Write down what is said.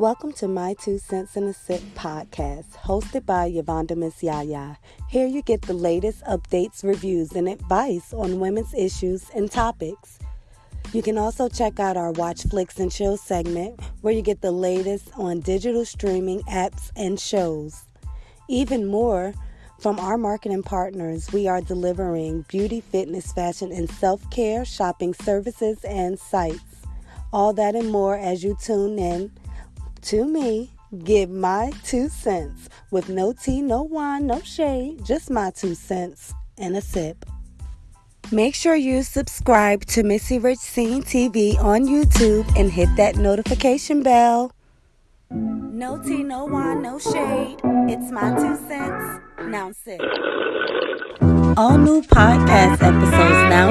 Welcome to My Two Cents in a Sip podcast, hosted by Yvonda Miss Yaya. Here you get the latest updates, reviews, and advice on women's issues and topics. You can also check out our Watch Flicks and Chill segment, where you get the latest on digital streaming apps and shows. Even more, from our marketing partners, we are delivering beauty, fitness, fashion, and self care shopping services and sites. All that and more as you tune in to me, give my two cents with no tea, no wine, no shade, just my two cents and a sip. Make sure you subscribe to Missy Rich Scene TV on YouTube and hit that notification bell. No tea, no wine, no shade. It's my two cents. Now sip. All new podcast episodes now